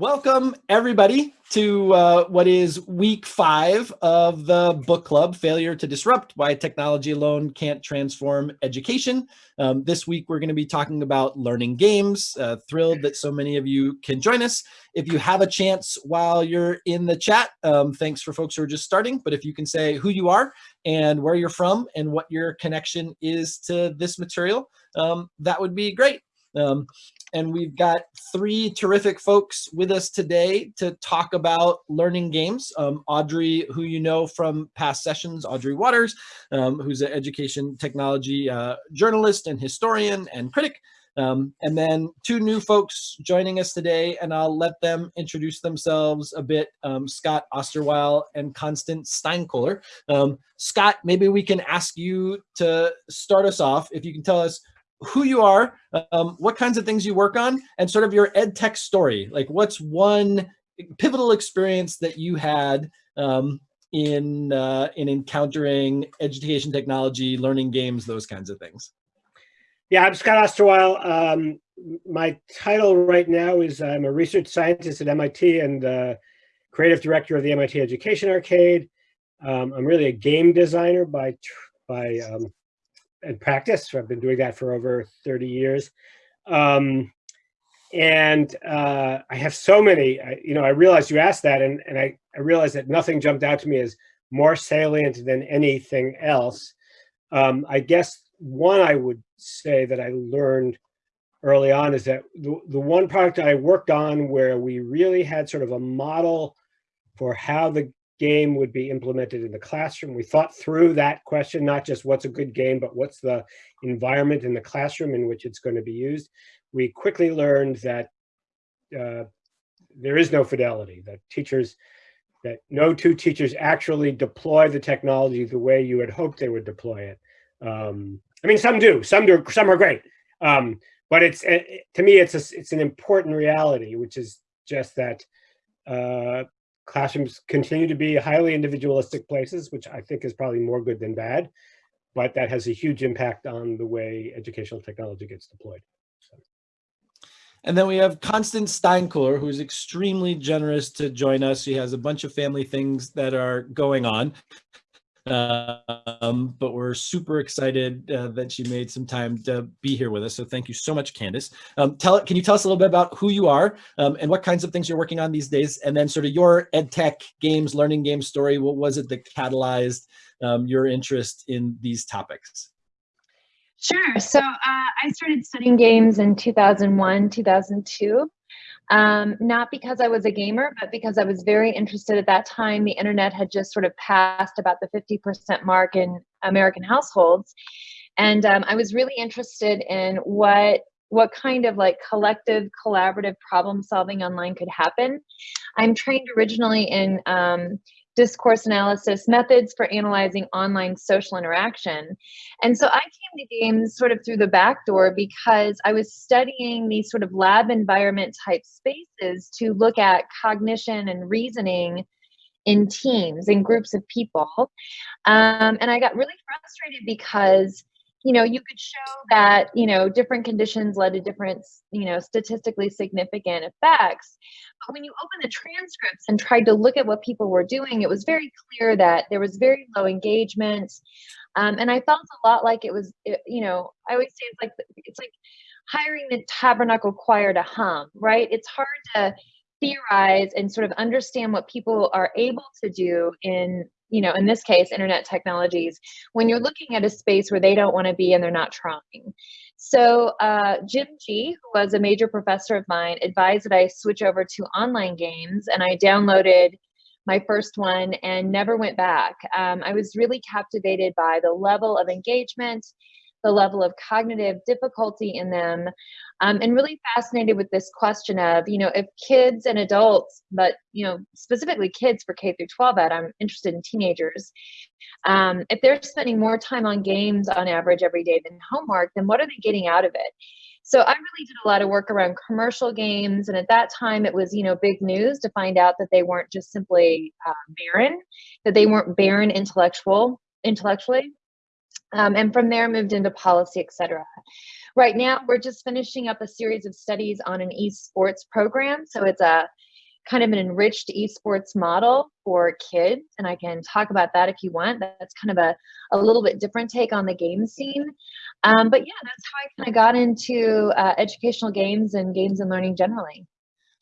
Welcome, everybody, to uh, what is week five of the book club, Failure to Disrupt, Why Technology Alone Can't Transform Education. Um, this week, we're going to be talking about learning games. Uh, thrilled that so many of you can join us. If you have a chance while you're in the chat, um, thanks for folks who are just starting, but if you can say who you are and where you're from and what your connection is to this material, um, that would be great. Um, and we've got three terrific folks with us today to talk about learning games. Um, Audrey, who you know from past sessions, Audrey Watters, um, who's an education technology uh, journalist and historian and critic. Um, and then two new folks joining us today, and I'll let them introduce themselves a bit, um, Scott Osterweil and Constance Steinkuehler. Um, Scott, maybe we can ask you to start us off. If you can tell us who you are, um, what kinds of things you work on, and sort of your ed tech story. Like what's one pivotal experience that you had um, in, uh, in encountering education technology, learning games, those kinds of things? Yeah, I'm Scott Osterweil. Um, my title right now is I'm a research scientist at MIT and uh, creative director of the MIT Education Arcade. Um, I'm really a game designer by by um, and practice. I've been doing that for over 30 years. Um, and uh, I have so many, I, you know, I realized you asked that and, and I, I realized that nothing jumped out to me as more salient than anything else. Um, I guess one I would say that I learned early on is that the, the one product I worked on where we really had sort of a model for how the game would be implemented in the classroom. We thought through that question, not just what's a good game, but what's the environment in the classroom in which it's going to be used. We quickly learned that uh, there is no fidelity, that teachers, that no two teachers actually deploy the technology the way you had hoped they would deploy it. Um, I mean, some do, some do, some are great. Um, but it's, uh, to me, it's, a, it's an important reality, which is just that uh, classrooms continue to be highly individualistic places, which I think is probably more good than bad, but that has a huge impact on the way educational technology gets deployed. And then we have Constance Steinkuehler, who's extremely generous to join us. She has a bunch of family things that are going on. Um, but we're super excited uh, that she made some time to be here with us. So thank you so much, Candace. Um, tell Can you tell us a little bit about who you are um, and what kinds of things you're working on these days? And then sort of your ed tech games, learning game story. What was it that catalyzed um, your interest in these topics? Sure. So uh, I started studying games in 2001, 2002. Um, not because I was a gamer, but because I was very interested at that time. The internet had just sort of passed about the 50% mark in American households. And um, I was really interested in what what kind of like collective collaborative problem solving online could happen. I'm trained originally in um, discourse analysis methods for analyzing online social interaction. And so I came to games sort of through the back door because I was studying these sort of lab environment type spaces to look at cognition and reasoning in teams, in groups of people. Um, and I got really frustrated because you know, you could show that, you know, different conditions led to different, you know, statistically significant effects. But when you open the transcripts and tried to look at what people were doing, it was very clear that there was very low engagement. Um, and I felt a lot like it was, you know, I always say it's like, it's like hiring the tabernacle choir to hum, right? It's hard to theorize and sort of understand what people are able to do in you know, in this case, internet technologies, when you're looking at a space where they don't want to be and they're not trying. So uh, Jim Gee, who was a major professor of mine, advised that I switch over to online games, and I downloaded my first one and never went back. Um, I was really captivated by the level of engagement, the level of cognitive difficulty in them, um, and really fascinated with this question of, you know, if kids and adults, but, you know, specifically kids for K through 12 ed, I'm interested in teenagers, um, if they're spending more time on games on average every day than homework, then what are they getting out of it? So I really did a lot of work around commercial games, and at that time it was, you know, big news to find out that they weren't just simply uh, barren, that they weren't barren intellectual intellectually. Um, and from there moved into policy, et cetera. Right now, we're just finishing up a series of studies on an esports program. So it's a kind of an enriched esports model for kids. And I can talk about that if you want. That's kind of a, a little bit different take on the game scene. Um, but yeah, that's how I kind of got into uh, educational games and games and learning generally.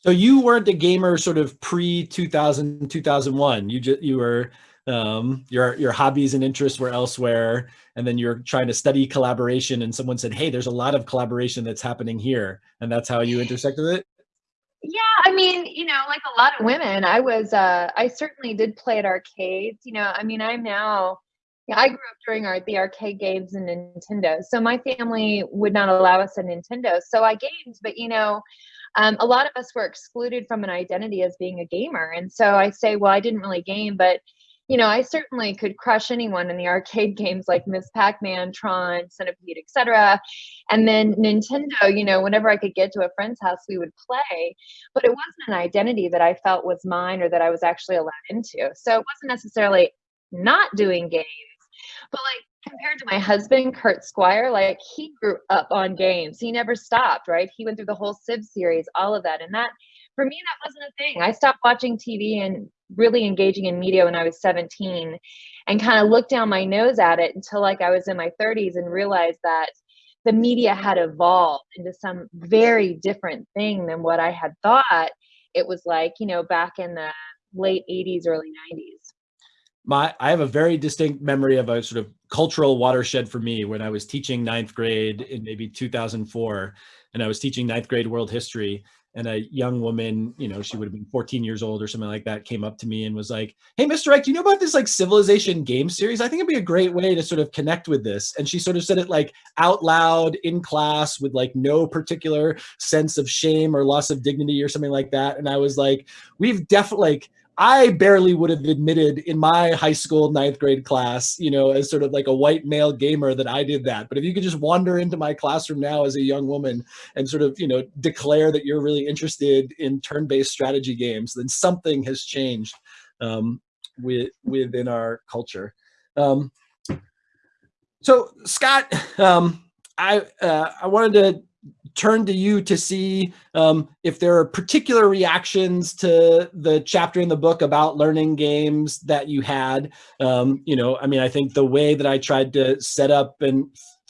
So you weren't a gamer sort of pre 2000, 2001. You just, you were, um, your, your hobbies and interests were elsewhere. And then you're trying to study collaboration and someone said, Hey, there's a lot of collaboration that's happening here. And that's how you intersected it. Yeah, I mean, you know, like a lot of women, I was, uh, I certainly did play at arcades. You know, I mean, I'm now, yeah, I grew up during our, the arcade games and Nintendo. So my family would not allow us a Nintendo. So I gamed, but you know, um, a lot of us were excluded from an identity as being a gamer. And so I say, well, I didn't really game, but you know, I certainly could crush anyone in the arcade games like Miss Pac-Man, Tron, Centipede, etc. And then Nintendo, you know, whenever I could get to a friend's house, we would play. But it wasn't an identity that I felt was mine or that I was actually allowed into. So it wasn't necessarily not doing games, but like compared to my husband, Kurt Squire, like he grew up on games. He never stopped, right? He went through the whole Civ series, all of that. And that for me, that wasn't a thing. I stopped watching TV and really engaging in media when I was 17 and kind of looked down my nose at it until like I was in my 30s and realized that the media had evolved into some very different thing than what I had thought it was like, you know, back in the late 80s, early 90s. My, I have a very distinct memory of a sort of cultural watershed for me when I was teaching ninth grade in maybe 2004, and I was teaching ninth grade world history and a young woman, you know, she would have been 14 years old or something like that, came up to me and was like, Hey, Mr. Eck, do you know about this like civilization game series? I think it'd be a great way to sort of connect with this. And she sort of said it like out loud in class with like no particular sense of shame or loss of dignity or something like that. And I was like, we've definitely like, I barely would have admitted in my high school ninth grade class, you know, as sort of like a white male gamer that I did that. But if you could just wander into my classroom now as a young woman and sort of, you know, declare that you're really interested in turn-based strategy games, then something has changed um, with, within our culture. Um, so Scott, um, I uh, I wanted to turn to you to see um, if there are particular reactions to the chapter in the book about learning games that you had. Um, you know, I mean, I think the way that I tried to set up and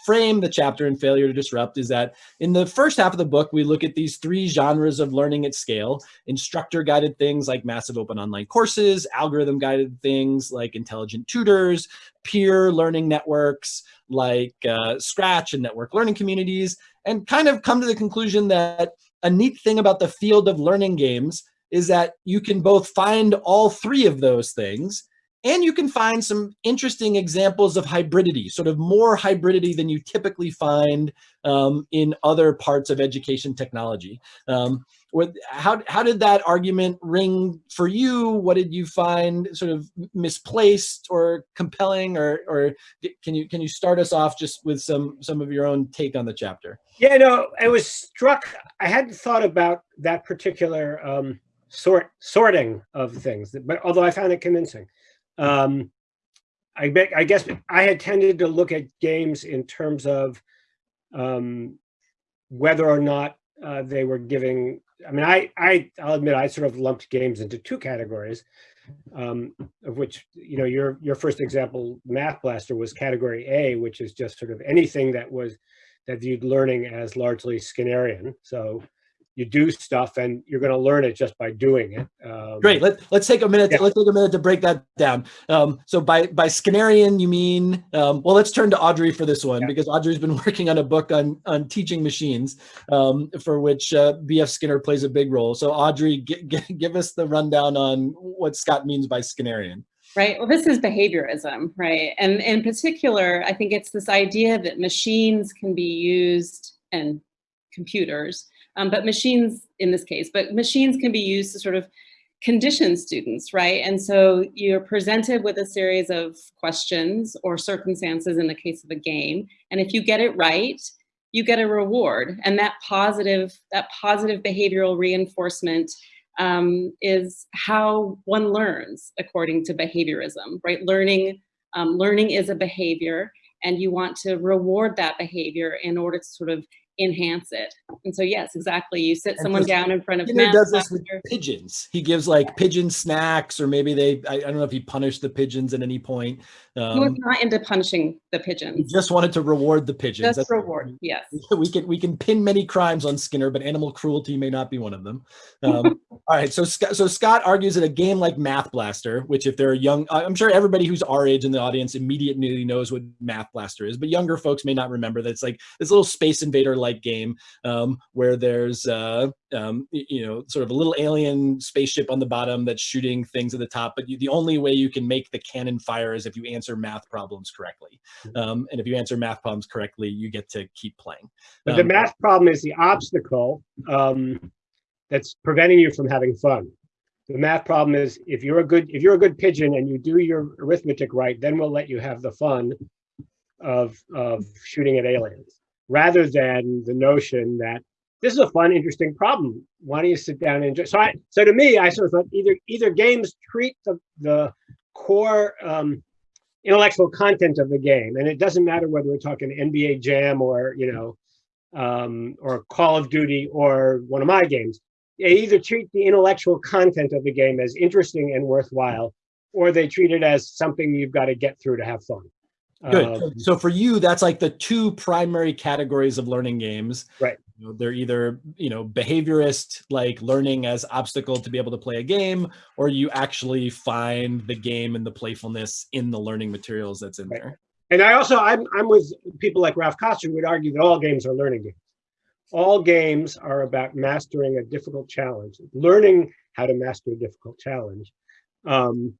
frame the chapter in Failure to Disrupt is that in the first half of the book, we look at these three genres of learning at scale, instructor guided things like massive open online courses, algorithm guided things like intelligent tutors, peer learning networks like uh, Scratch and network learning communities, and kind of come to the conclusion that a neat thing about the field of learning games is that you can both find all three of those things and you can find some interesting examples of hybridity, sort of more hybridity than you typically find um, in other parts of education technology. Um, what, how, how did that argument ring for you? What did you find sort of misplaced or compelling or, or can you, can you start us off just with some, some of your own take on the chapter? Yeah, no, I was struck. I hadn't thought about that particular um, sort sorting of things, but although I found it convincing. Um, I, bet, I guess I had tended to look at games in terms of um, whether or not uh, they were giving. I mean, I, I, I'll admit, I sort of lumped games into two categories, um, of which you know your your first example, Math Blaster, was category A, which is just sort of anything that was that viewed learning as largely Skinnerian. So you do stuff and you're going to learn it just by doing it. Um, Great. Let, let's take a minute. Yeah. let's take a minute to break that down. Um, so by, by Skinnerian, you mean, um, well, let's turn to Audrey for this one yeah. because Audrey's been working on a book on, on teaching machines um, for which uh, BF Skinner plays a big role. So Audrey, give us the rundown on what Scott means by Skinnerian. Right. Well, this is behaviorism, right? And in particular, I think it's this idea that machines can be used and computers um, but machines in this case, but machines can be used to sort of condition students, right? And so you're presented with a series of questions or circumstances in the case of a game. And if you get it right, you get a reward. And that positive, that positive behavioral reinforcement um, is how one learns according to behaviorism, right? Learning, um, learning is a behavior and you want to reward that behavior in order to sort of enhance it. And so yes, exactly. You sit And someone down in front of Skinner does this with pigeons. He gives like pigeon snacks, or maybe they, I, I don't know if he punished the pigeons at any point. He was Um, not into punishing the he pigeons. just wanted to reward the pigeons. Just That's- reward. Yes. we can we can pin many crimes on Skinner, but animal cruelty may not be one of them. Um, all right, so Scott, so Scott argues that a game like Math Blaster, which if they're young, I'm sure everybody who's our age in the audience immediately knows what Math Blaster is, but younger folks may not remember that it's like this little Space Invader like game um, where there's uh, um, you know sort of a little alien spaceship on the bottom that's shooting things at the top, but you, the only way you can make the cannon fire is if you answer math problems correctly, um, and if you answer math problems correctly, you get to keep playing. But the Um, math problem is the obstacle um, that's preventing you from having fun. The math problem is if you're a good if you're a good pigeon and you do your arithmetic right, then we'll let you have the fun of of shooting at aliens, rather than the notion that this is a fun, interesting problem. Why don't you sit down and enjoy? So I so to me, I sort of thought either either games treat the the core um, intellectual content of the game, and it doesn't matter whether we're talking NBA Jam or you know um, or Call of Duty or one of my games. They either treat the intellectual content of the game as interesting and worthwhile, or they treat it as something you've got to get through to have fun. Good. Um, so for you, that's like the two primary categories of learning games. Right. You know, they're either you know behaviorist, like learning as obstacle to be able to play a game, or you actually find the game and the playfulness in the learning materials that's in Right. there. And I also, I'm, I'm with people like Ralph Koster who would argue that all games are learning games. All games are about mastering a difficult challenge, learning how to master a difficult challenge. Um,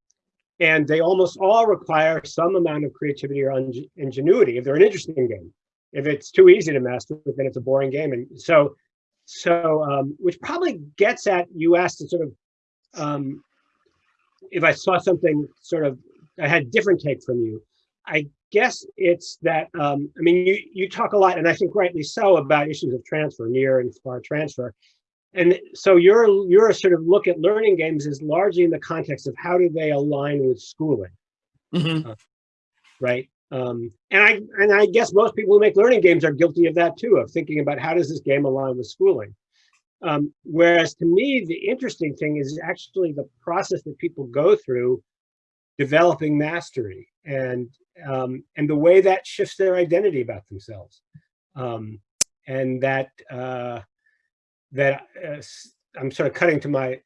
and they almost all require some amount of creativity or ingenuity if they're an interesting game. If it's too easy to master, then it's a boring game. And so, so um, which probably gets at you asked to sort of um, if I saw something sort of I had different take from you. I guess it's that um, I mean you you talk a lot, and I think rightly so, about issues of transfer, near and far transfer. And so your your sort of look at learning games is largely in the context of how do they align with schooling, Mhm. right? Um, and I and I guess most people who make learning games are guilty of that too, of thinking about how does this game align with schooling. Um, whereas to me, the interesting thing is actually the process that people go through developing mastery and um, and the way that shifts their identity about themselves, um, and that uh, that uh, I'm sort of cutting to my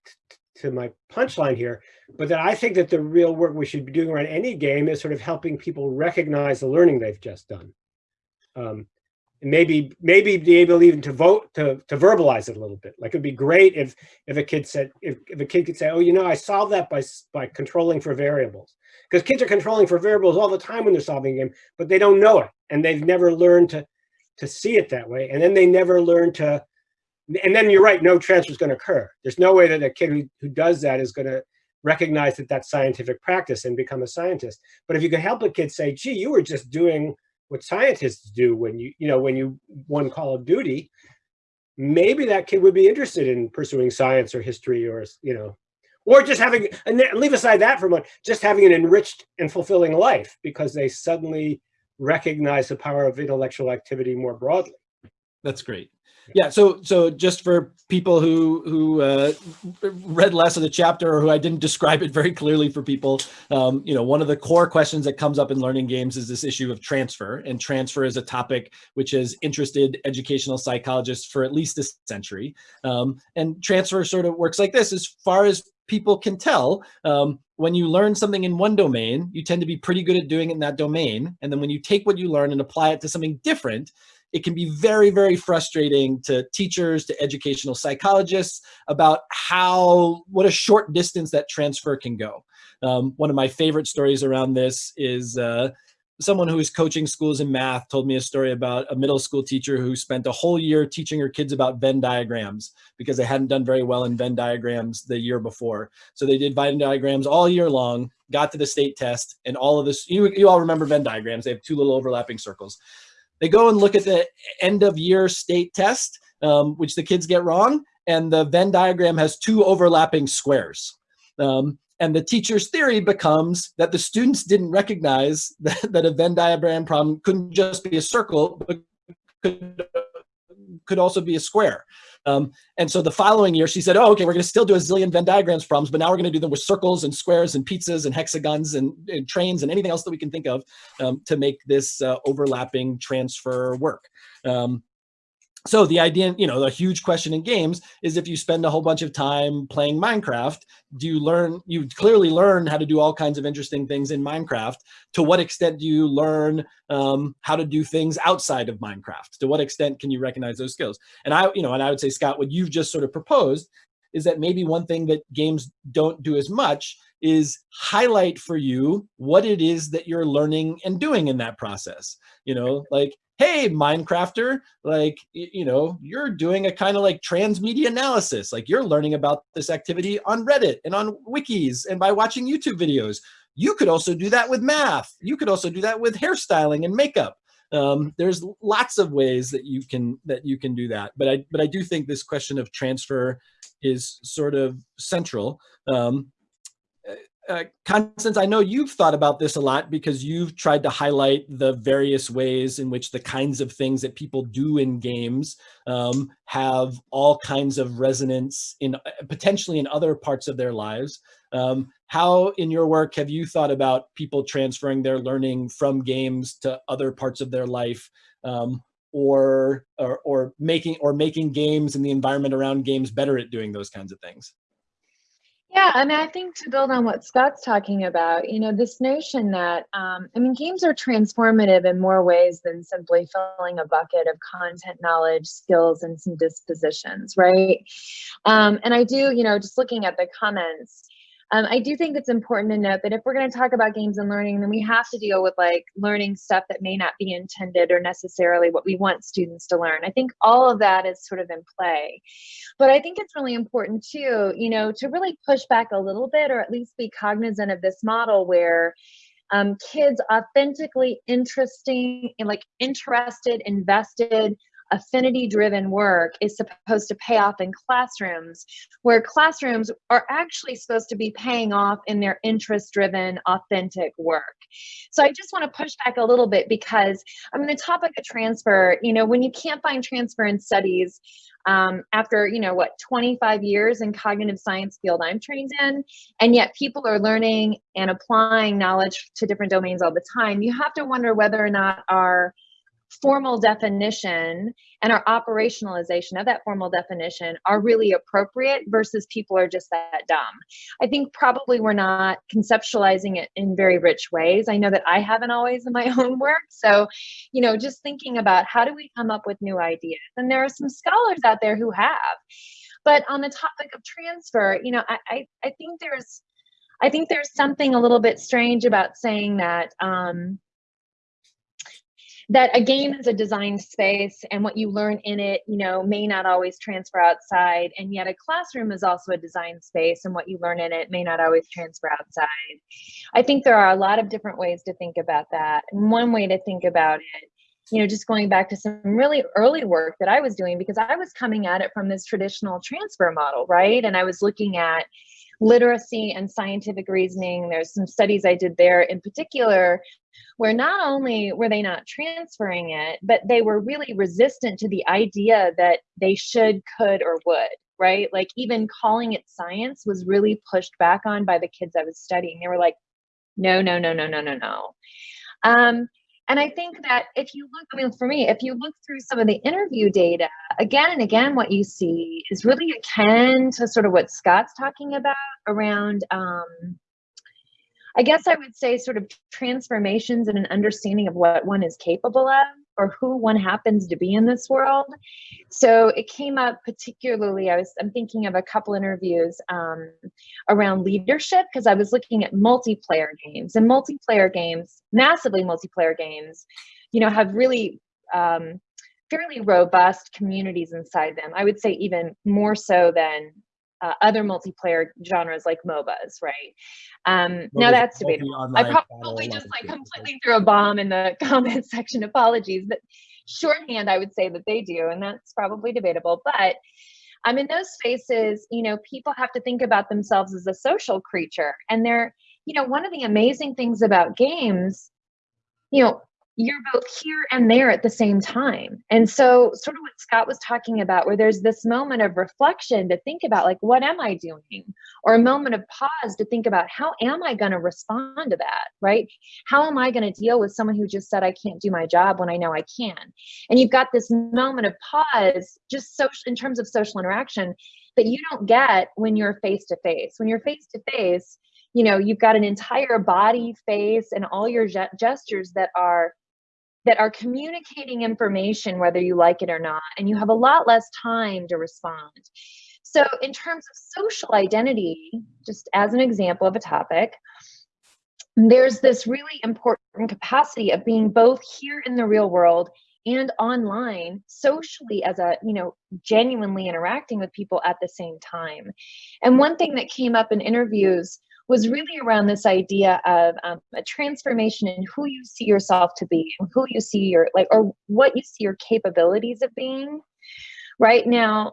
to my punchline here, but that I think that the real work we should be doing around any game is sort of helping people recognize the learning they've just done. Um, and maybe maybe be able even to vote to to verbalize it a little bit. Like it'd be great if if a kid said if, if a kid could say, oh, you know, I solved that by by controlling for variables. Because kids are controlling for variables all the time when they're solving a game, but they don't know it, and they've never learned to to see it that way, and then they never learn to. And then you're right, no transfer is going to occur. There's no way that a kid who, who does that is going to recognize that that's scientific practice and become a scientist. But if you could help a kid say, gee, you were just doing what scientists do when you, you know, when you won Call of Duty, maybe that kid would be interested in pursuing science or history or, you know, or just having, and leave aside that for a moment, just having an enriched and fulfilling life because they suddenly recognize the power of intellectual activity more broadly. That's great. Yeah. So so just for people who who uh, read less of the chapter or who I didn't describe it very clearly for people, um, you know, one of the core questions that comes up in learning games is this issue of transfer, and transfer is a topic which has interested educational psychologists for at least a century. Um, and transfer sort of works like this: as far as people can tell, um, when you learn something in one domain, you tend to be pretty good at doing it in that domain, and then when you take what you learn and apply it to something different it can be very, very frustrating to teachers, to educational psychologists about how, what a short distance that transfer can go. Um, one of my favorite stories around this is uh, someone who is coaching schools in math told me a story about a middle school teacher who spent a whole year teaching her kids about Venn diagrams because they hadn't done very well in Venn diagrams the year before. So they did Venn diagrams all year long, got to the state test, and all of this, you, you all remember Venn diagrams, they have two little overlapping circles they go and look at the end of year state test, um, which the kids get wrong, and the Venn diagram has two overlapping squares. Um, and the teacher's theory becomes that the students didn't recognize that, that a Venn diagram problem couldn't just be a circle, but could could also be a square. Um, and so the following year, she said, oh, okay, we're going to still do a zillion Venn diagrams problems, but now we're going to do them with circles and squares and pizzas and hexagons and, and trains and anything else that we can think of um, to make this uh, overlapping transfer work. Um, so the idea, you know, the huge question in games is if you spend a whole bunch of time playing Minecraft, do you learn, you clearly learn how to do all kinds of interesting things in Minecraft. To what extent do you learn um, how to do things outside of Minecraft? To what extent can you recognize those skills? And I, you know, and I would say, Scott, what you've just sort of proposed is that maybe one thing that games don't do as much is highlight for you what it is that you're learning and doing in that process. You know, like hey minecrafter like you know you're doing a kind of like transmedia analysis. Like you're learning about this activity on reddit and on wikis and by watching youtube videos. You could also do that with math. You could also do that with hairstyling and makeup. Um, there's lots of ways that you can that you can do that. But i but i do think this question of transfer is sort of central um, uh, Constance, I know you've thought about this a lot because you've tried to highlight the various ways in which the kinds of things that people do in games um, have all kinds of resonance in uh, potentially in other parts of their lives. Um, how in your work have you thought about people transferring their learning from games to other parts of their life um, or, or, or making or making games and the environment around games better at doing those kinds of things? Yeah, I mean, I think to build on what Scott's talking about, you know, this notion that, um, I mean, games are transformative in more ways than simply filling a bucket of content, knowledge, skills, and some dispositions, right? Um, and I do, you know, just looking at the comments, um, I do think it's important to note that if we're going to talk about games and learning, then we have to deal with like learning stuff that may not be intended or necessarily what we want students to learn. I think all of that is sort of in play. But I think it's really important too, you know, to really push back a little bit or at least be cognizant of this model where um, kids authentically interesting and like interested, invested, affinity driven work is supposed to pay off in classrooms where classrooms are actually supposed to be paying off in their interest driven authentic work. So i just want to push back a little bit because i mean the topic of transfer you know when you can't find transfer in studies um, after you know what 25 years in cognitive science field i'm trained in and yet people are learning and applying knowledge to different domains all the time you have to wonder whether or not our formal definition and our operationalization of that formal definition are really appropriate versus people are just that dumb. I think probably we're not conceptualizing it in very rich ways. I know that I haven't always in my own work. So, you know, just thinking about how do we come up with new ideas? And there are some scholars out there who have. But on the topic of transfer, you know, I, I, I think there's I think there's something a little bit strange about saying that um, that a game is a designed space and what you learn in it you know may not always transfer outside. And yet a classroom is also a designed space and what you learn in it may not always transfer outside. I think there are a lot of different ways to think about that. And one way to think about it you know just going back to some really early work that i was doing because i was coming at it from this traditional transfer model right? And i was looking at literacy and scientific reasoning. There's some studies I did there in particular where not only were they not transferring it, but they were really resistant to the idea that they should, could, or would, right? Like even calling it science was really pushed back on by the kids I was studying. They were like, no, no, no, no, no, no, no. Um, and I think that if you look, I mean, for me, if you look through some of the interview data, again and again, what you see is really akin to sort of what Scott's talking about around, um, I guess I would say sort of transformations and an understanding of what one is capable of or who one happens to be in this world. So it came up particularly, I was, I'm thinking of a couple interviews um, around leadership because I was looking at multiplayer games and multiplayer games, massively multiplayer games, you know, have really um, fairly robust communities inside them. I would say even more so than uh, other multiplayer genres like MOBAs, right? Um, now that's debatable. I probably just like completely threw a bomb in the comment section. Apologies, but shorthand, I would say that they do, and that's probably debatable. But I'm um, in those spaces, you know, people have to think about themselves as a social creature, and they're, you know, one of the amazing things about games, you know, you're both here and there at the same time. And so, sort of what Scott was talking about, where there's this moment of reflection to think about, like, what am I doing? Or a moment of pause to think about, how am I going to respond to that? Right? How am I going to deal with someone who just said, I can't do my job when I know I can? And you've got this moment of pause, just social, in terms of social interaction, that you don't get when you're face to face. When you're face to face, you know you've got an entire body face and all your gestures that are that are communicating information whether you like it or not and you have a lot less time to respond. So in terms of social identity just as an example of a topic there's this really important capacity of being both here in the real world and online socially as a you know genuinely interacting with people at the same time. And one thing that came up in interviews was really around this idea of um, a transformation in who you see yourself to be and who you see your like or what you see your capabilities of being right now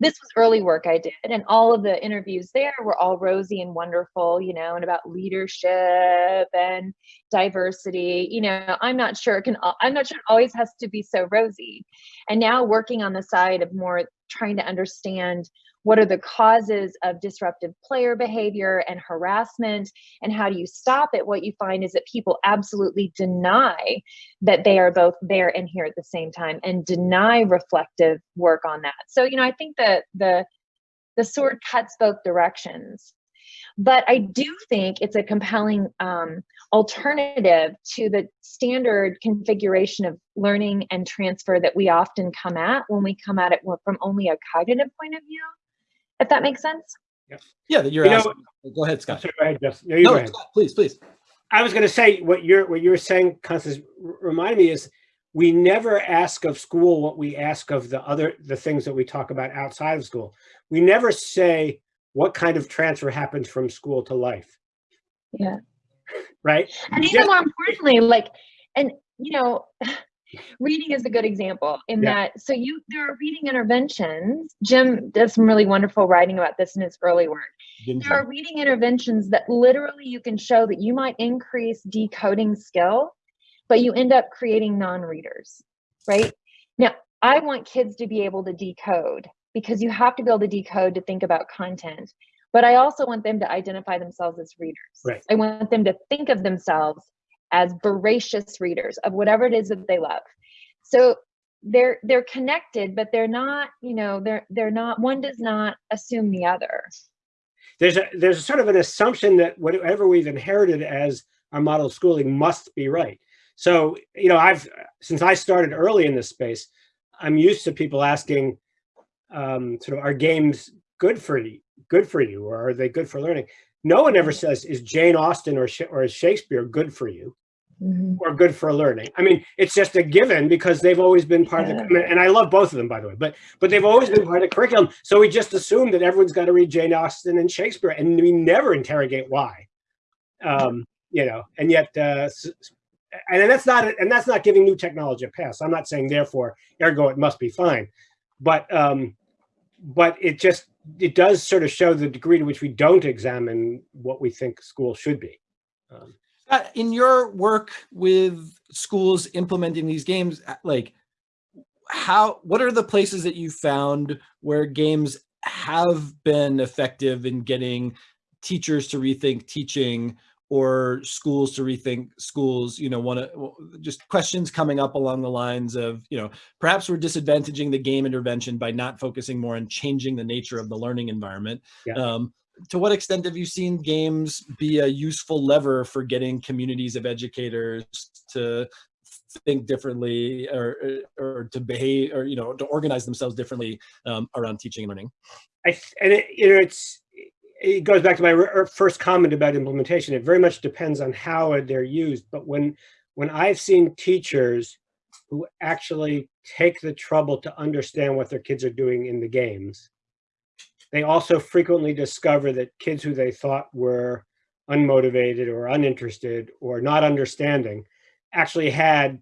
this was early work I did, and all of the interviews there were all rosy and wonderful, you know, and about leadership and diversity. You know, I'm not sure it can. I'm not sure it always has to be so rosy. And now working on the side of more trying to understand what are the causes of disruptive player behavior and harassment and how do you stop it? What you find is that people absolutely deny that they are both there and here at the same time and deny reflective work on that. So you know i think that the the sword cuts both directions. But i do think it's a compelling um, alternative to the standard configuration of learning and transfer that we often come at when we come at it from only a cognitive point of view if that makes sense. Yeah, yeah that you're You know- asking. Go ahead, Scott. Sorry, go ahead, Justin. No, you go ahead. Scott, please, please. I was going to say what you're what you were saying, Constance, r- remind me is we never ask of school what we ask of the other the things that we talk about outside of school. We never say what kind of transfer happens from school to life, Yeah. right? And Just- even more importantly, like, and you know, reading is a good example in Yeah. that so you there are reading interventions. Jim does some really wonderful writing about this in his early work. Didn't There are reading interventions that literally you can show that you might increase decoding skill, but you end up creating non-readers, right? Now, I want kids to be able to decode because you have to be able to decode to think about content. But I also want them to identify themselves as readers. Right. I want them to think of themselves as voracious readers of whatever it is that they love. So they're they're connected, but they're not, you know, they're they're not one does not assume the other. there's a there's a sort of an assumption that whatever we've inherited as our model of schooling must be right. So you know, I've since I started early in this space, I'm used to people asking, um, sort of, are games good for you? Good for you, or are they good for learning? No one ever says, is Jane Austen or or is Shakespeare good for you? or good for learning. I mean, it's just a given because they've always been part of the and I love both of them by the way, but but they've always been part of the curriculum. So we just assume that everyone's got to read Jane Austen and Shakespeare, and we never interrogate why. Um, you know, and yet, uh, and that's not and that's not giving new technology a pass. I'm not saying therefore, ergo, it must be fine, but um, but it just it does sort of show the degree to which we don't examine what we think school should be. Um, Uh, in your work with schools implementing these games, uh, like how, what are the places that you found where games have been effective in getting teachers to rethink teaching or schools to rethink schools, you know, one of just questions coming up along the lines of, you know, perhaps we're disadvantaging the game intervention by not focusing more on changing the nature of the learning environment. Yeah. Um, to what extent have you seen games be a useful lever for getting communities of educators to think differently or, or to behave or, you know, to organize themselves differently um, around teaching and learning? I and it, you know it's it goes back to my first comment about implementation. It very much depends on how they're used. But when when I've seen teachers who actually take the trouble to understand what their kids are doing in the games, they also frequently discover that kids who they thought were unmotivated or uninterested or not understanding actually had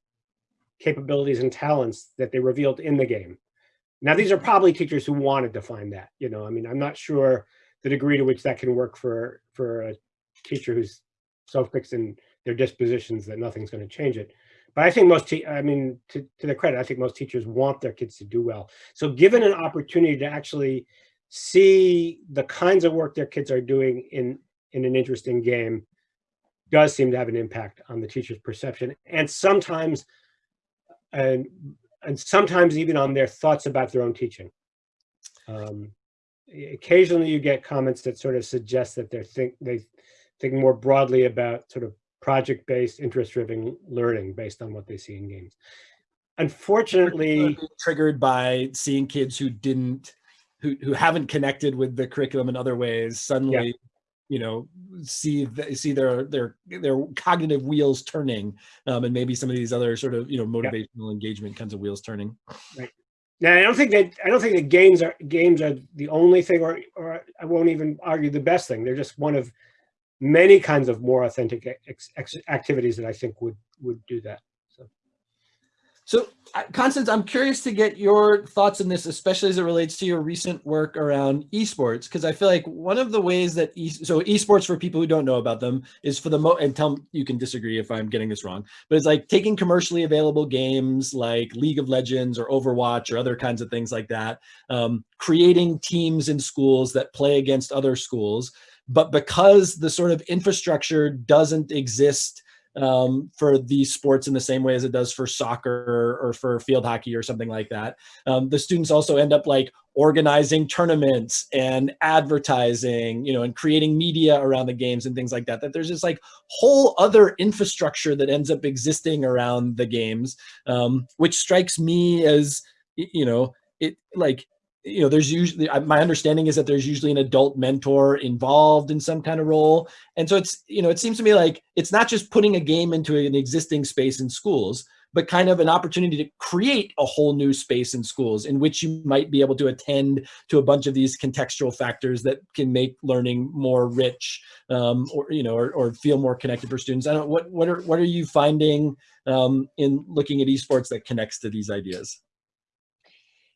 capabilities and talents that they revealed in the game. Now, these are probably teachers who wanted to find that, you know, I mean, I'm not sure the degree to which that can work for, for a teacher who's so fixed in their dispositions that nothing's going to change it. but I think most, I mean, to, to their credit, I think most teachers want their kids to do well. So given an opportunity to actually see the kinds of work their kids are doing in, in an interesting game does seem to have an impact on the teacher's perception and sometimes, and, and sometimes even on their thoughts about their own teaching. Um, occasionally you get comments that sort of suggest that they're think they think more broadly about sort of project-based interest-driven learning based on what they see in games unfortunately triggered by seeing kids who didn't who, who haven't connected with the curriculum in other ways suddenly yeah. you know see the, see their their their cognitive wheels turning um, and maybe some of these other sort of you know motivational yeah. engagement kinds of wheels turning right now, I don't think that I don't think that games are games are the only thing, or or I won't even argue the best thing. They're just one of many kinds of more authentic activities that I think would would do that. So, Constance, I'm curious to get your thoughts on this, especially as it relates to your recent work around esports, because I feel like one of the ways that e so esports for people who don't know about them is for the mo and tell you can disagree if I'm getting this wrong, but it's like taking commercially available games like League of Legends or Overwatch or other kinds of things like that, um, creating teams in schools that play against other schools, but because the sort of infrastructure doesn't exist um, for these sports in the same way as it does for soccer or for field hockey or something like that. Um, the students also end up like organizing tournaments and advertising, you know, and creating media around the games and things like that, that there's this like whole other infrastructure that ends up existing around the games, um, which strikes me as, you know, it like you know, there's usually, my understanding is that there's usually an adult mentor involved in some kind of role. And so it's, you know, it seems to me like it's not just putting a game into an existing space in schools, but kind of an opportunity to create a whole new space in schools in which you might be able to attend to a bunch of these contextual factors that can make learning more rich um, or, you know, or, or, feel more connected for students. I don't what, what are, what are you finding um, in looking at esports that connects to these ideas?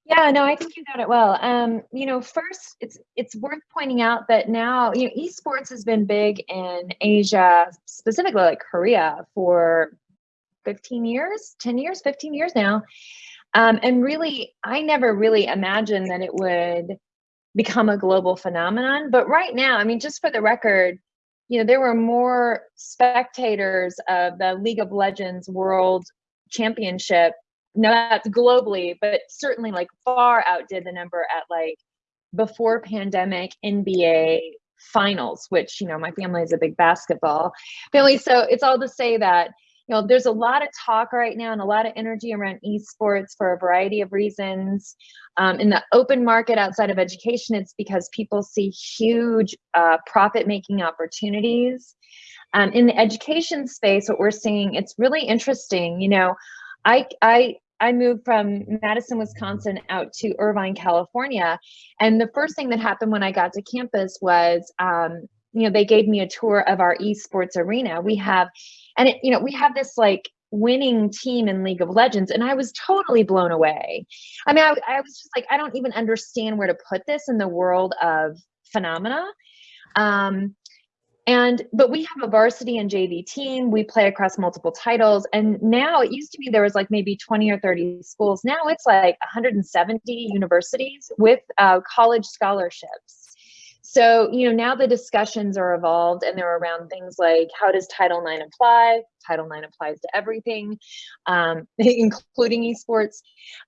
Yeah, no, I think you got it well. Um, you know, first, it's it's worth pointing out that now, you know, esports has been big in Asia, specifically like Korea, for 15 years, 10 years, 15 years now. Um, and really, I never really imagined that it would become a global phenomenon. But right now, I mean, just for the record, you know, there were more spectators of the League of Legends World Championship no, that's globally, but certainly like far outdid the number at like before pandemic NBA finals, which, you know, my family is a big basketball family. So it's all to say that, you know, there's a lot of talk right now and a lot of energy around esports for a variety of reasons. Um, in the open market outside of education, it's because people see huge uh, profit making opportunities. Um, in the education space, what we're seeing, it's really interesting. You know, I, I I moved from Madison, Wisconsin out to Irvine, California. And the first thing that happened when I got to campus was, um, you know, they gave me a tour of our esports arena. We have, and it, you know, we have this like winning team in League of Legends, and I was totally blown away. I mean, I, I was just like, I don't even understand where to put this in the world of phenomena. Um, and but we have a varsity and JV team. We play across multiple titles. And now it used to be there was like maybe 20 or 30 schools. Now it's like 170 universities with uh, college scholarships. So, you know, now the discussions are evolved and they're around things like how does Title IX apply? Title IX applies to everything, um, including esports,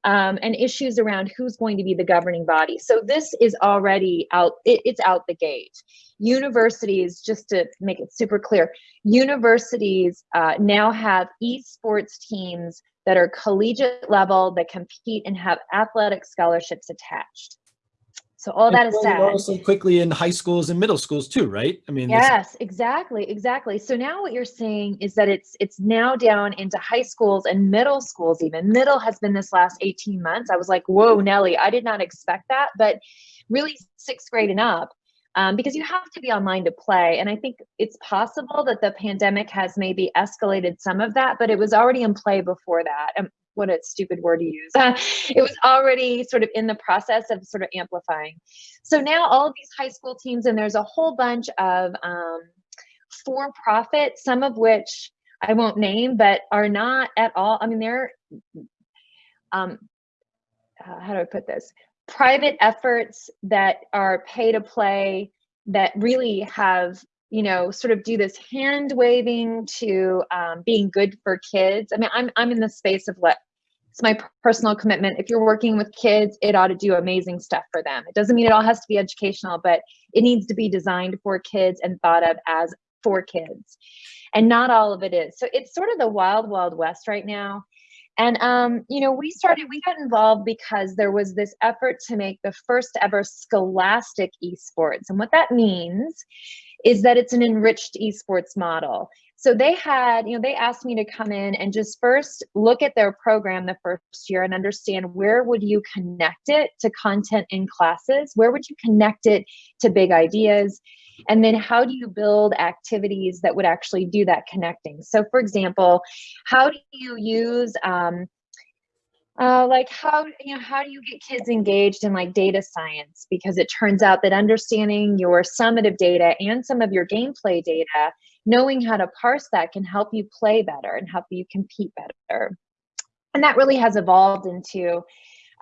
um, and issues around who's going to be the governing body. So this is already out, it, it's out the gate. Universities, just to make it super clear, universities uh, now have esports teams that are collegiate level that compete and have athletic scholarships attached. So all that is said. Also quickly in high schools and middle schools too, right? I mean, yes, exactly, exactly. So now what you're saying is that it's it's now down into high schools and middle schools. Even middle has been this last 18 months. I was like, whoa, Nellie, I did not expect that, but really sixth grade and up. Um, because you have to be online to play. And I think it's possible that the pandemic has maybe escalated some of that, but it was already in play before that. Um, what a stupid word to use. Uh, it was already sort of in the process of sort of amplifying. So now all of these high school teams, and there's a whole bunch of um, for profit, some of which I won't name, but are not at all. I mean, they're um, uh, how do I put this? Private efforts that are pay to play that really have you know sort of do this hand waving to um, being good for kids. I mean, I'm I'm in the space of what it's my personal commitment. If you're working with kids, it ought to do amazing stuff for them. It doesn't mean it all has to be educational, but it needs to be designed for kids and thought of as for kids. And not all of it is. So it's sort of the wild, wild west right now. And, um, you know, we started, we got involved because there was this effort to make the first ever scholastic esports. And what that means is that it's an enriched esports model. So they had, you know, they asked me to come in and just first look at their program the first year and understand where would you connect it to content in classes? Where would you connect it to big ideas? And then how do you build activities that would actually do that connecting? So for example, how do you use um, uh, like how you know how do you get kids engaged in like data science? Because it turns out that understanding your summative data and some of your gameplay data knowing how to parse that can help you play better and help you compete better. And that really has evolved into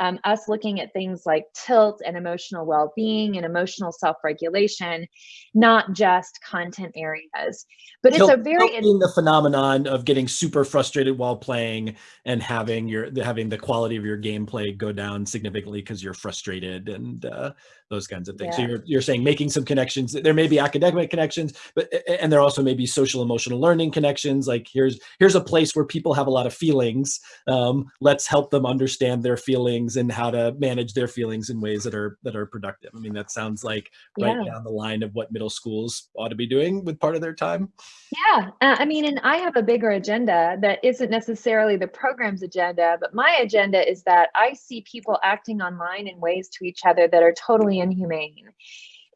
um, us looking at things like tilt and emotional well-being and emotional self-regulation, not just content areas. But tilt, it's a very being the phenomenon of getting super frustrated while playing and having your having the quality of your gameplay go down significantly because you're frustrated and uh, those kinds of things. Yeah. So you're, you're saying making some connections. There may be academic connections, but and there also may be social emotional learning connections. Like here's here's a place where people have a lot of feelings. Um, let's help them understand their feelings and how to manage their feelings in ways that are that are productive. I mean, that sounds like right yeah. down the line of what middle schools ought to be doing with part of their time. Yeah, uh, I mean, and I have a bigger agenda that isn't necessarily the program's agenda, but my agenda is that I see people acting online in ways to each other that are totally inhumane.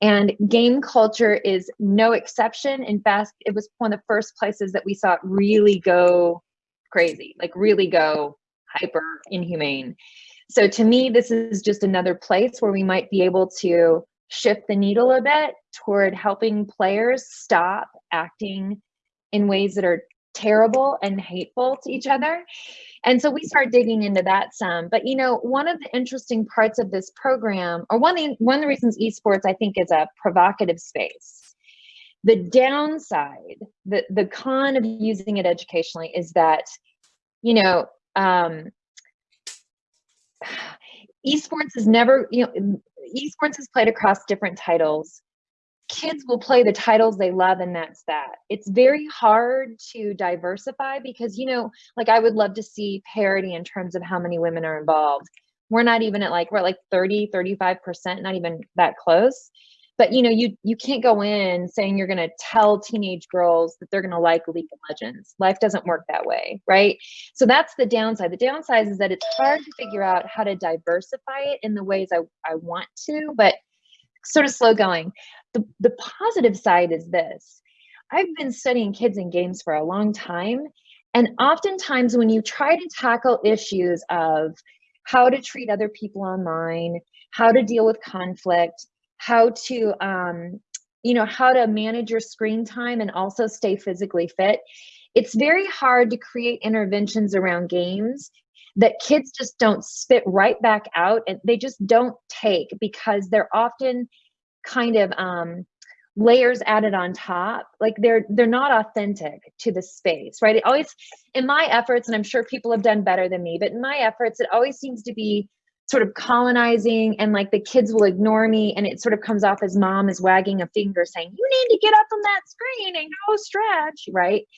And game culture is no exception. In fact, it was one of the first places that we saw it really go crazy, like really go hyper inhumane. So to me, this is just another place where we might be able to shift the needle a bit toward helping players stop acting in ways that are terrible and hateful to each other. And so we start digging into that some. But you know, one of the interesting parts of this program, or one of the, one of the reasons esports I think is a provocative space. The downside, the the con of using it educationally is that, you know, um, esports is never, you know, mm, esports is played across different titles. Kids will play the titles they love and that's that. It's very hard to diversify because you know like i would love to see parity in terms of how many women are involved. We're not even at like we're at like 30 35 percent not even that close but you know you you can't go in saying you're going to tell teenage girls that they're going to like league of legends. Life doesn't work that way right? So that's the downside. The downside is that it's hard to figure out how to diversify it in the ways i, I want to but sort of slow going. The, the positive side is this. I've been studying kids and games for a long time. And oftentimes, when you try to tackle issues of how to treat other people online, how to deal with conflict, how to, um, you know, how to manage your screen time and also stay physically fit, it's very hard to create interventions around games that kids just don't spit right back out and they just don't take because they're often kind of um, layers added on top. Like they're they're not authentic to the space right? It always in my efforts and i'm sure people have done better than me but in my efforts it always seems to be sort of colonizing and like the kids will ignore me and it sort of comes off as mom is wagging a finger saying you need to get up from that screen and go stretch right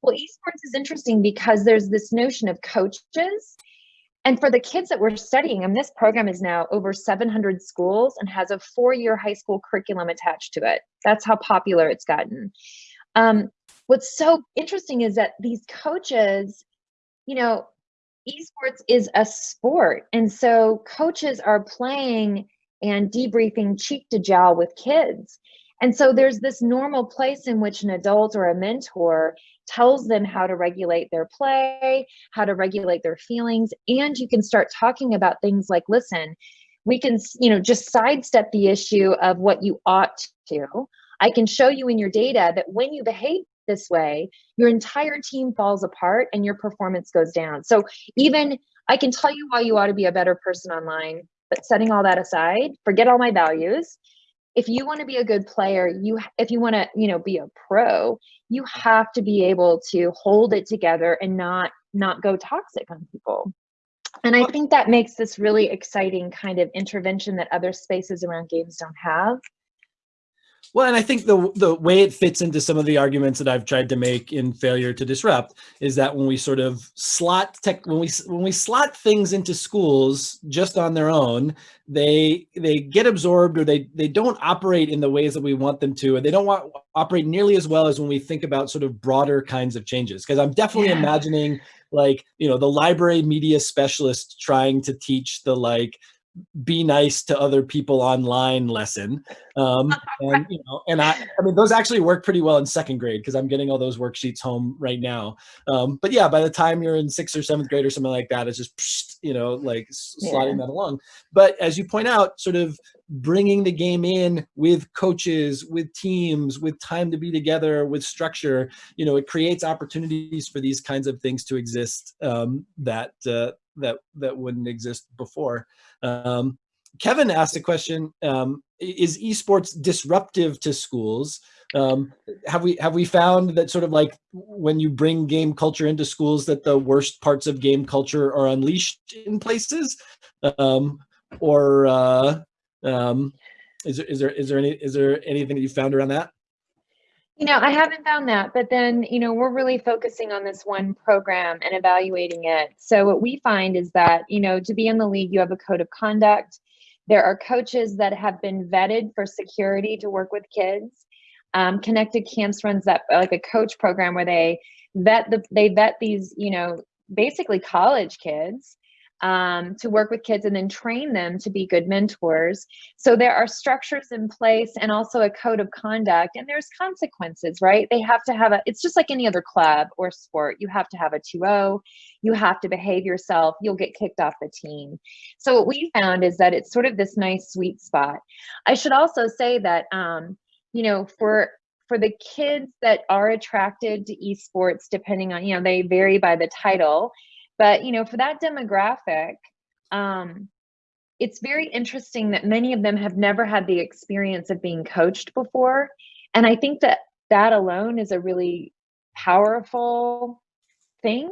well esports is interesting because there's this notion of coaches and for the kids that we're studying, and this program is now over 700 schools and has a four-year high school curriculum attached to it. That's how popular it's gotten. Um, what's so interesting is that these coaches, you know, esports is a sport. And so coaches are playing and debriefing cheek to jowl with kids. And so there's this normal place in which an adult or a mentor tells them how to regulate their play, how to regulate their feelings, and you can start talking about things like, listen, we can, you know, just sidestep the issue of what you ought to. I can show you in your data that when you behave this way, your entire team falls apart and your performance goes down. So even I can tell you why you ought to be a better person online, but setting all that aside, forget all my values. If you want to be a good player, you if you want to, you know, be a pro, you have to be able to hold it together and not not go toxic on people. And I think that makes this really exciting kind of intervention that other spaces around games don't have. Well, and I think the the way it fits into some of the arguments that I've tried to make in failure to disrupt is that when we sort of slot tech when we when we slot things into schools just on their own, they they get absorbed or they they don't operate in the ways that we want them to, and they don't want operate nearly as well as when we think about sort of broader kinds of changes. Because I'm definitely Yeah. imagining like you know the library media specialist trying to teach the like be nice to other people online lesson um and you know and i i mean those actually work pretty well in second grade because i'm getting all those worksheets home right now. Um but yeah by the time you're in sixth or seventh grade or something like that it's just you know like s- sliding that along. But as you point out sort of bringing the game in with coaches with teams with time to be together with structure you know it creates opportunities for these kinds of things to exist um that uh, that that wouldn't exist before um, Kevin asked a question: um, Is esports disruptive to schools? Um, have we have we found that sort of like when you bring game culture into schools, that the worst parts of game culture are unleashed in places, um, or uh, um, is there is there is there any is there anything that you found around that? You know, I haven't found that, but then, you know, we're really focusing on this one program and evaluating it. So what we find is that, you know, to be in the league, you have a code of conduct. There are coaches that have been vetted for security to work with kids. Um, Connected Camps runs that like a coach program where they vet the they vet these, you know, basically college kids um, to work with kids and then train them to be good mentors. So there are structures in place and also a code of conduct, and there's consequences, right? They have to have a, it's just like any other club or sport. You have to have a 2 0, you have to behave yourself, you'll get kicked off the team. So what we found is that it's sort of this nice sweet spot. I should also say that, um, you know, for for the kids that are attracted to esports, depending on, you know, they vary by the title, but you know, for that demographic, um, it's very interesting that many of them have never had the experience of being coached before. And i think that that alone is a really powerful thing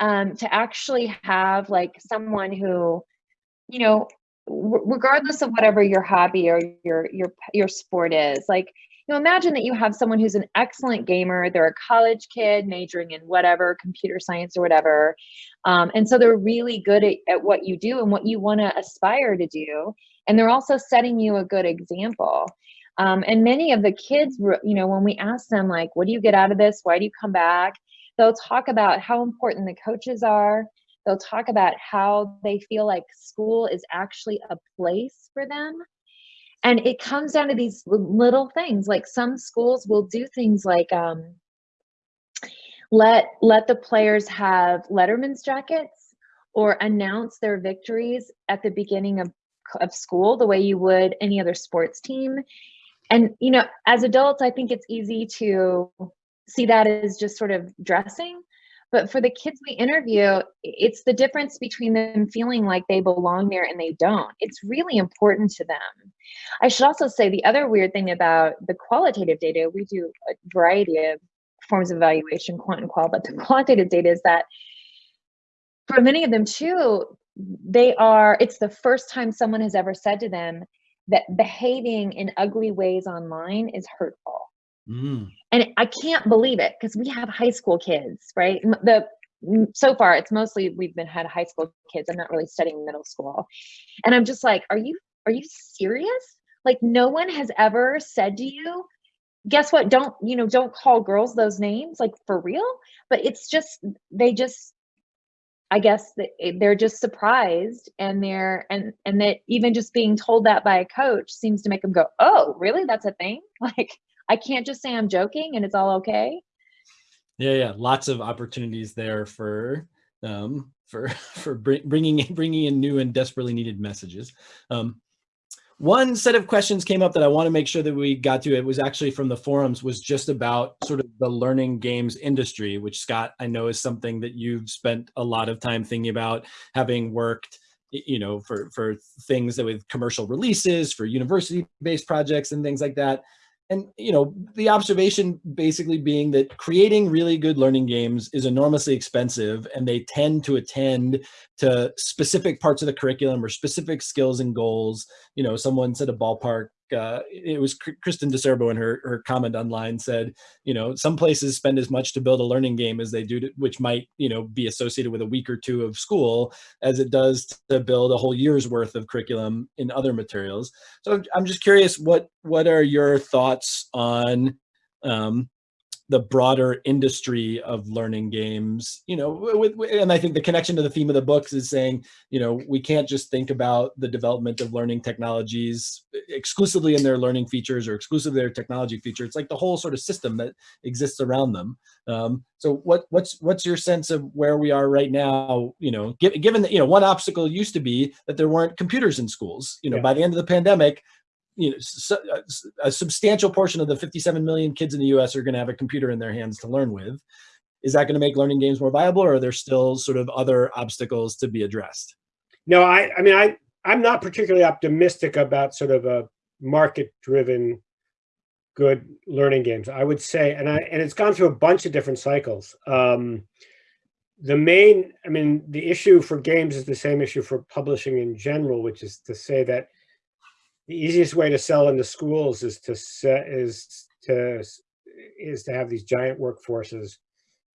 um, to actually have like someone who you know regardless of whatever your hobby or your your your sport is like you know imagine that you have someone who's an excellent gamer they're a college kid majoring in whatever computer science or whatever um, and so they're really good at, at what you do and what you want to aspire to do and they're also setting you a good example. Um, and many of the kids you know when we ask them like what do you get out of this? Why do you come back? they'll talk about how important the coaches are they'll talk about how they feel like school is actually a place for them and it comes down to these little things like some schools will do things like um, let let the players have letterman's jackets or announce their victories at the beginning of of school the way you would any other sports team. And you know as adults i think it's easy to see that as just sort of dressing but for the kids we interview it's the difference between them feeling like they belong there and they don't. It's really important to them. I should also say the other weird thing about the qualitative data we do a variety of forms of evaluation quant and qual but the quantitative data is that for many of them too they are it's the first time someone has ever said to them that behaving in ugly ways online is hurtful Mm. and I can't believe it because we have high school kids, right? The so far it's mostly we've been had high school kids. I'm not really studying middle school, and I'm just like, are you are you serious? Like no one has ever said to you, guess what? Don't you know? Don't call girls those names, like for real. But it's just they just. I guess that they're just surprised, and they're and and that even just being told that by a coach seems to make them go, "Oh, really? That's a thing?" Like I can't just say I'm joking and it's all okay. Yeah, yeah, lots of opportunities there for um, for for bringing in- bringing in new and desperately needed messages. Um, one set of questions came up that I want to make sure that we got to. It was actually from the forums was just about sort of the learning games industry, which Scott, I know is something that you've spent a lot of time thinking about having worked you know, for, for things that with commercial releases, for university-based projects and things like that and you know the observation basically being that creating really good learning games is enormously expensive and they tend to attend to specific parts of the curriculum or specific skills and goals. You know someone said a ballpark uh, it was Kristen DiCerbo in her, her comment online said, you know, some places spend as much to build a learning game as they do, to, which might, you know, be associated with a week or two of school as it does to build a whole year's worth of curriculum in other materials. So I'm just curious, what, what are your thoughts on um, the broader industry of learning games you know with, and i think the connection to the theme of the books is saying you know we can't just think about the development of learning technologies exclusively in their learning features or exclusively their technology feature it's like the whole sort of system that exists around them. Um, so what what's what's your sense of where we are right now you know given that you know one obstacle used to be that there weren't computers in schools. You know yeah. by the end of the pandemic you know, uh, a substantial portion of the 57 million kids in the US are going to have a computer in their hands to learn with. Is that going to make learning games more viable or are there still sort of other obstacles to be addressed? No, I, I mean, I, I'm not particularly optimistic about sort of a market driven good learning games. I would say, and I, and it's gone through a bunch of different cycles. Um, the main, I mean, the issue for games is the same issue for publishing in general, which is to say that the easiest way to sell into schools is to set is to is to have these giant workforces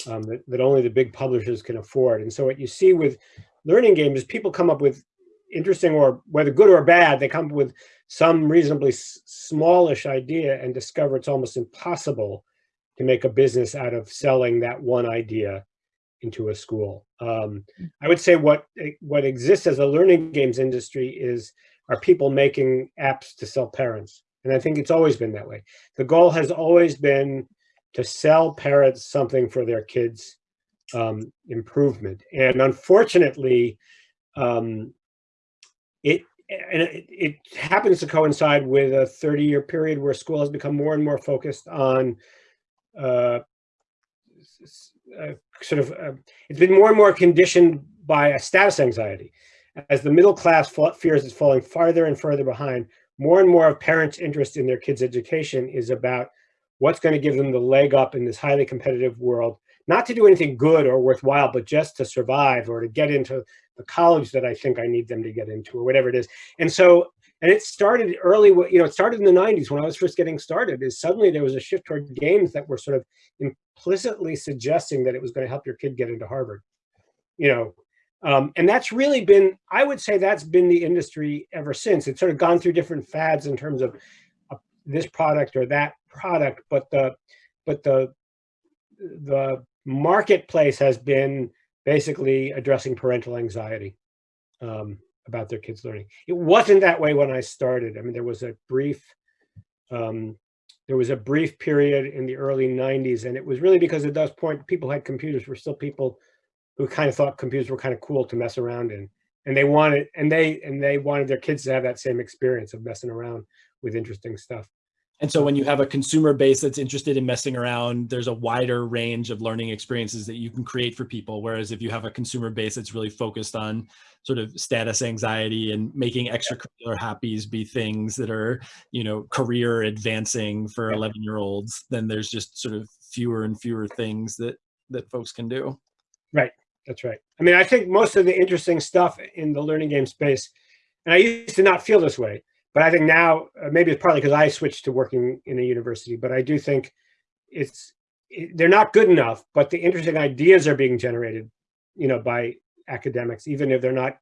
um, that, that only the big publishers can afford. And so what you see with learning games is people come up with interesting or whether good or bad, they come up with some reasonably smallish idea and discover it's almost impossible to make a business out of selling that one idea into a school. Um, I would say what what exists as a learning games industry is are people making apps to sell parents. And I think it's always been that way. The goal has always been to sell parents something for their kids um, improvement. And unfortunately, um, it, and it, it, happens to coincide with a 30 year period where school has become more and more focused on uh, uh, sort of, uh, it's been more and more conditioned by a status anxiety. As the middle class fears is falling farther and further behind, more and more of parents' interest in their kids' education is about what's going to give them the leg up in this highly competitive world, not to do anything good or worthwhile, but just to survive or to get into the college that I think I need them to get into or whatever it is. And so, and it started early, you know, it started in the 90s when I was first getting started, is suddenly there was a shift toward games that were sort of implicitly suggesting that it was going to help your kid get into Harvard. You know, um, and that's really been, I would say that's been the industry ever since. It's sort of gone through different fads in terms of uh, this product or that product, but the, but the, the marketplace has been basically addressing parental anxiety um, about their kids learning. It wasn't that way when I started. I mean, there was a brief, um, there was a brief period in the early 90s, and it was really because at that point, people had computers, were still people who kind of thought computers were kind of cool to mess around in. And they wanted, and they, and they wanted their kids to have that same experience of messing around with interesting stuff. And so when you have a consumer base that's interested in messing around, there's a wider range of learning experiences that you can create for people. Whereas if you have a consumer base that's really focused on sort of status anxiety and making extracurricular happies be things that are, you know, career advancing for 11 year olds, then there's just sort of fewer and fewer things that, that folks can do. Right. That's right. I mean, I think most of the interesting stuff in the learning game space, and I used to not feel this way, but I think now, uh, maybe it's partly because I switched to working in a university, but I do think it's, it, they're not good enough, but the interesting ideas are being generated, you know, by academics, even if they're not,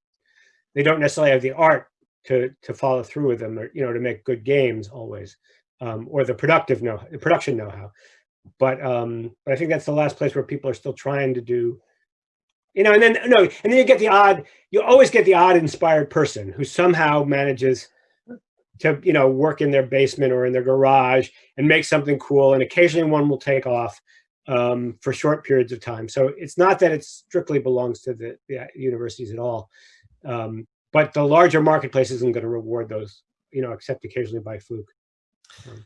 they don't necessarily have the art to, to follow through with them or, you know, to make good games always, um, or the productive know, production know-how. But, um, but I think that's the last place where people are still trying to do you know, and then no, and then you get the odd, you always get the odd inspired person who somehow manages to, you know, work in their basement or in their garage and make something cool. And occasionally one will take off um, for short periods of time. So it's not that it strictly belongs to the, the universities at all. Um, but the larger marketplace isn't going to reward those you know, except occasionally by fluke. Um,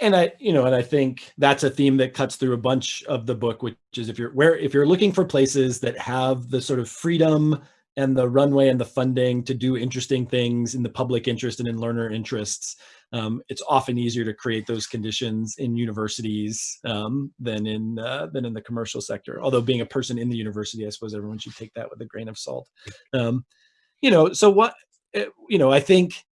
and I, you know, and I think that's a theme that cuts through a bunch of the book, which is if you're where if you're looking for places that have the sort of freedom and the runway and the funding to do interesting things in the public interest and in learner interests, um, it's often easier to create those conditions in universities um, than in uh, than in the commercial sector. Although being a person in the university, I suppose everyone should take that with a grain of salt. Um, you know, so what, eh, you know, I think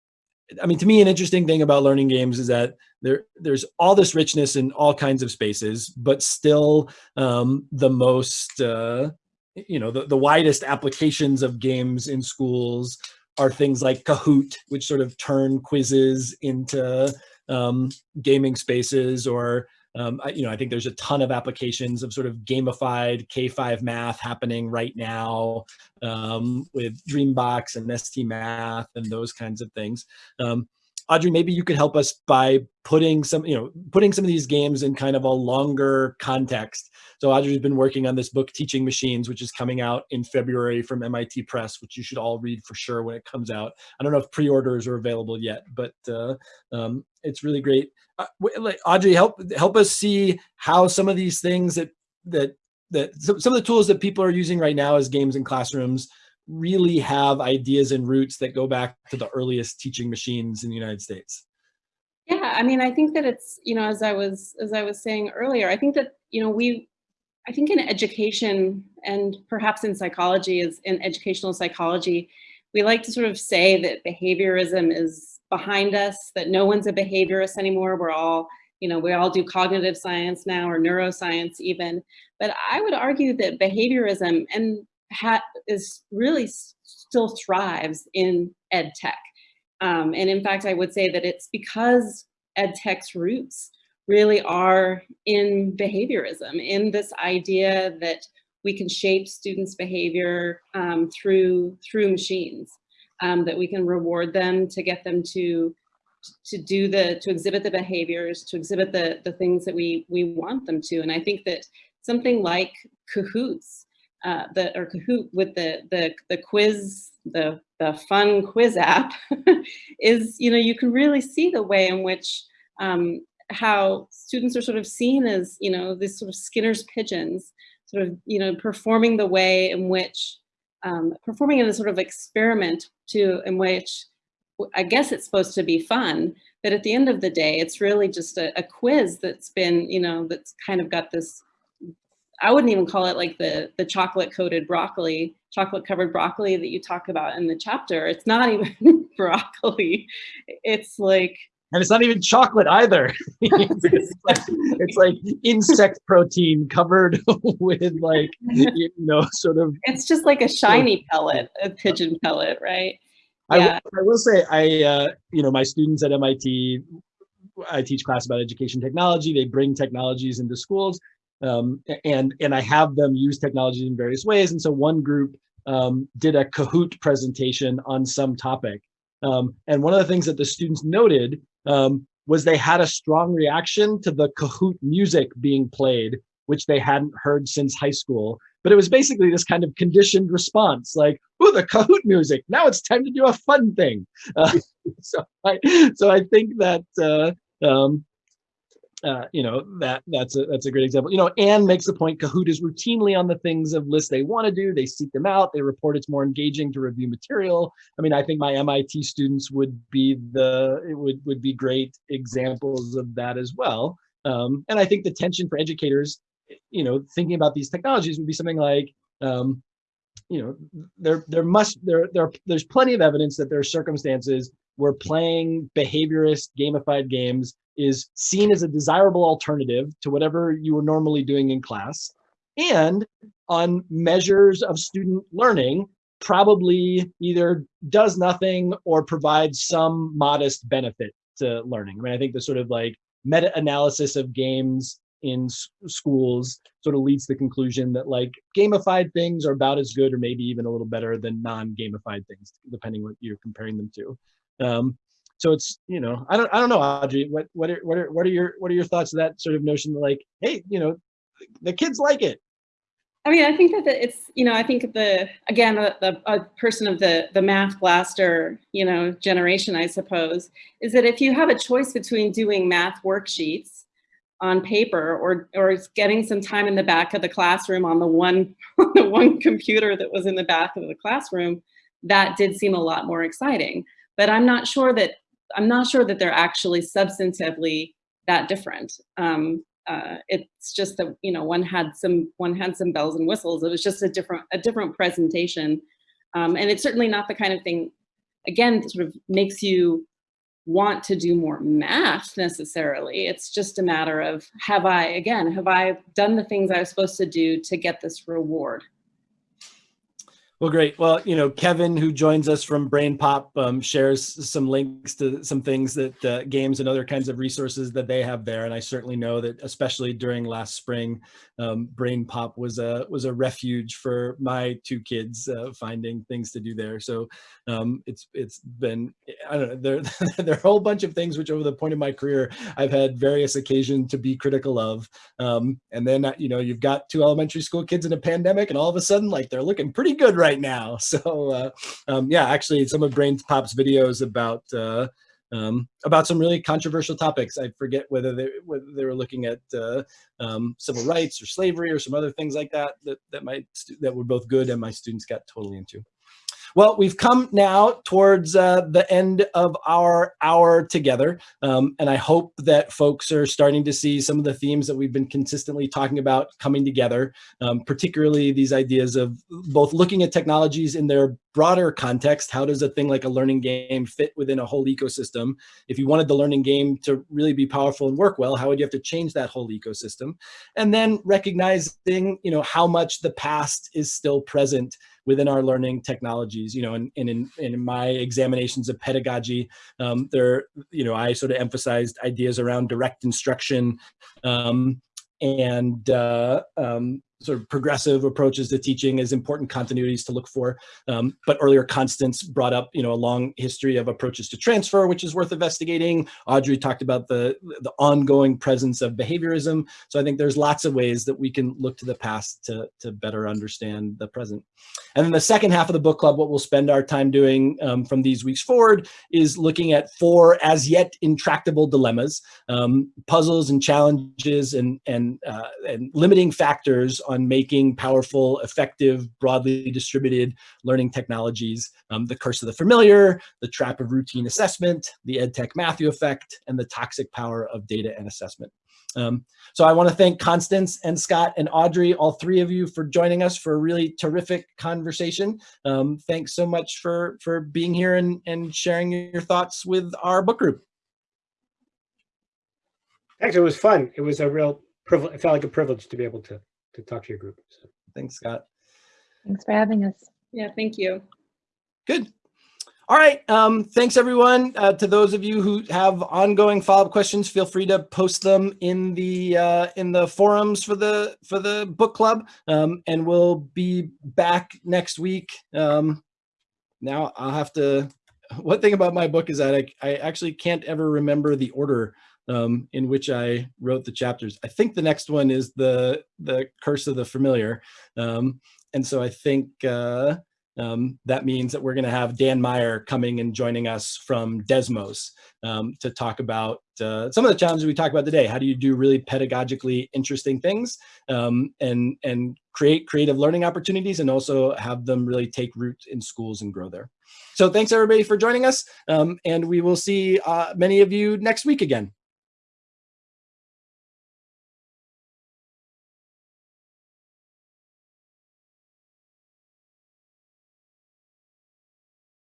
I mean, to me, an interesting thing about learning games is that there there's all this richness in all kinds of spaces, but still um, the most, uh, you know, the, the widest applications of games in schools are things like Kahoot, which sort of turn quizzes into um, gaming spaces or um, I, you know, I think there's a ton of applications of sort of gamified K5 math happening right now um, with Dreambox and ST Math and those kinds of things. Um, Audrey, maybe you could help us by putting some, you know, putting some of these games in kind of a longer context. So Audrey's been working on this book, Teaching Machines, which is coming out in February from MIT Press, which you should all read for sure when it comes out. I don't know if pre-orders are available yet, but uh, um, it's really great. Uh, Audrey, help help us see how some of these things that that that some of the tools that people are using right now as games in classrooms really have ideas and roots that go back to the earliest teaching machines in the United States? Yeah, I mean, I think that it's, you know, as I was as I was saying earlier, I think that, you know, we I think in education and perhaps in psychology is in educational psychology, we like to sort of say that behaviorism is behind us, that no one's a behaviorist anymore. We're all, you know, we all do cognitive science now or neuroscience even. But I would argue that behaviorism and is really still thrives in ed tech. Um, and in fact, I would say that it's because ed tech's roots really are in behaviorism, in this idea that we can shape students' behavior um, through through machines, um, that we can reward them to get them to to do the to exhibit the behaviors, to exhibit the the things that we we want them to. And I think that something like Kahoots uh, the or Kahoot with the the the quiz the the fun quiz app is you know you can really see the way in which um, how students are sort of seen as you know these sort of Skinner's pigeons sort of you know performing the way in which um, performing in a sort of experiment to in which I guess it's supposed to be fun, but at the end of the day, it's really just a, a quiz that's been, you know, that's kind of got this I wouldn't even call it like the, the chocolate coated broccoli, chocolate covered broccoli that you talk about in the chapter. It's not even broccoli. It's like, and it's not even chocolate either. it's, like, it's, like, insect protein covered with like, you know, sort of. It's just like a shiny pellet, a pigeon pellet, right? I, yeah. will, I will say, I, uh, you know, my students at MIT, I teach class about education technology. They bring technologies into schools um, and and I have them use technology in various ways. And so one group um, did a Kahoot presentation on some topic, um, and one of the things that the students noted um, was they had a strong reaction to the Kahoot music being played, which they hadn't heard since high school. But it was basically this kind of conditioned response, like, "Oh, the Kahoot music! Now it's time to do a fun thing." Uh, so I so I think that. Uh, um, uh, you know that that's a that's a great example. You know, Anne makes the point. Kahoot is routinely on the things of lists they want to do. They seek them out. They report it's more engaging to review material. I mean, I think my MIT students would be the it would would be great examples of that as well. Um, and I think the tension for educators, you know, thinking about these technologies would be something like, um, you know, there there must there there there's plenty of evidence that there are circumstances where playing behaviorist gamified games is seen as a desirable alternative to whatever you were normally doing in class. And on measures of student learning, probably either does nothing or provides some modest benefit to learning. I mean, I think the sort of like meta-analysis of games in schools sort of leads to the conclusion that like gamified things are about as good or maybe even a little better than non-gamified things, depending what you're comparing them to. Um, so it's you know I don't I don't know Audrey what what are what are what are your what are your thoughts of that sort of notion like hey you know the kids like it I mean, I think that it's, you know, I think the, again, the, the a person of the, the math blaster, you know, generation, I suppose, is that if you have a choice between doing math worksheets on paper or, or getting some time in the back of the classroom on the one, on the one computer that was in the back of the classroom, that did seem a lot more exciting. But I'm not sure that, I'm not sure that they're actually substantively that different. Um, uh, it's just that you know one had some one had some bells and whistles. It was just a different a different presentation, um, and it's certainly not the kind of thing. Again, sort of makes you want to do more math necessarily. It's just a matter of have I again have I done the things I was supposed to do to get this reward. Well, great. Well, you know, Kevin, who joins us from BrainPop, um, shares some links to some things that uh, games and other kinds of resources that they have there. And I certainly know that, especially during last spring, um, BrainPop was a was a refuge for my two kids uh, finding things to do there. So um, it's it's been I don't know there there are a whole bunch of things which over the point of my career I've had various occasions to be critical of. Um, and then you know you've got two elementary school kids in a pandemic, and all of a sudden like they're looking pretty good right now. So uh, um, yeah, actually some of Brain Pop's videos about uh, um, about some really controversial topics. I forget whether they whether they were looking at uh, um, civil rights or slavery or some other things like that that that my that were both good and my students got totally into. Well, we've come now towards uh, the end of our hour together, um, and I hope that folks are starting to see some of the themes that we've been consistently talking about coming together, um, particularly these ideas of both looking at technologies in their broader context. How does a thing like a learning game fit within a whole ecosystem? If you wanted the learning game to really be powerful and work well, how would you have to change that whole ecosystem? And then recognizing, you know, how much the past is still present within our learning technologies, you know, and, and in, in my examinations of pedagogy, um, there, you know, I sort of emphasized ideas around direct instruction um, and uh, um, sort of progressive approaches to teaching as important continuities to look for. Um, but earlier Constance brought up, you know, a long history of approaches to transfer, which is worth investigating. Audrey talked about the, the ongoing presence of behaviorism. So I think there's lots of ways that we can look to the past to, to better understand the present. And then the second half of the book club, what we'll spend our time doing um, from these weeks forward is looking at four as yet intractable dilemmas, um, puzzles and challenges and, and, uh, and limiting factors on making powerful, effective, broadly distributed learning technologies, um, the curse of the familiar, the trap of routine assessment, the EdTech Matthew effect, and the toxic power of data and assessment. Um, so I want to thank Constance and Scott and Audrey, all three of you for joining us for a really terrific conversation. Um, thanks so much for, for being here and, and sharing your thoughts with our book group. Thanks, it was fun. It was a real privilege. It felt like a privilege to be able to to talk to your group. So. Thanks, Scott. Thanks for having us. Yeah, thank you. Good. All right. Um, thanks, everyone. Uh, to those of you who have ongoing follow-up questions, feel free to post them in the uh, in the forums for the for the book club, um, and we'll be back next week. Um, now I'll have to. One thing about my book is that I, I actually can't ever remember the order um, in which I wrote the chapters. I think the next one is the the Curse of the Familiar, um, and so I think uh, um, that means that we're going to have Dan Meyer coming and joining us from Desmos um, to talk about uh, some of the challenges we talked about today. How do you do really pedagogically interesting things um, and and create creative learning opportunities and also have them really take root in schools and grow there. So thanks everybody for joining us, um, and we will see uh, many of you next week again.